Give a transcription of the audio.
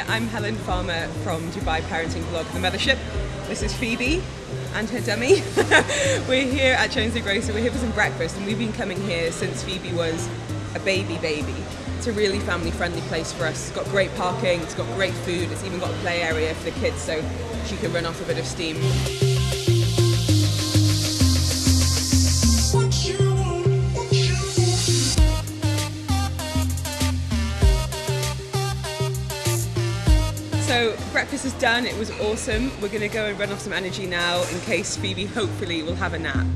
I'm Helen Farmer from Dubai parenting blog The Mothership. This is Phoebe and her dummy. we're here at Jones the Grocer, we're here for some breakfast and we've been coming here since Phoebe was a baby baby. It's a really family friendly place for us. It's got great parking, it's got great food, it's even got a play area for the kids so she can run off a bit of steam. So breakfast is done, it was awesome. We're gonna go and run off some energy now in case Phoebe hopefully will have a nap.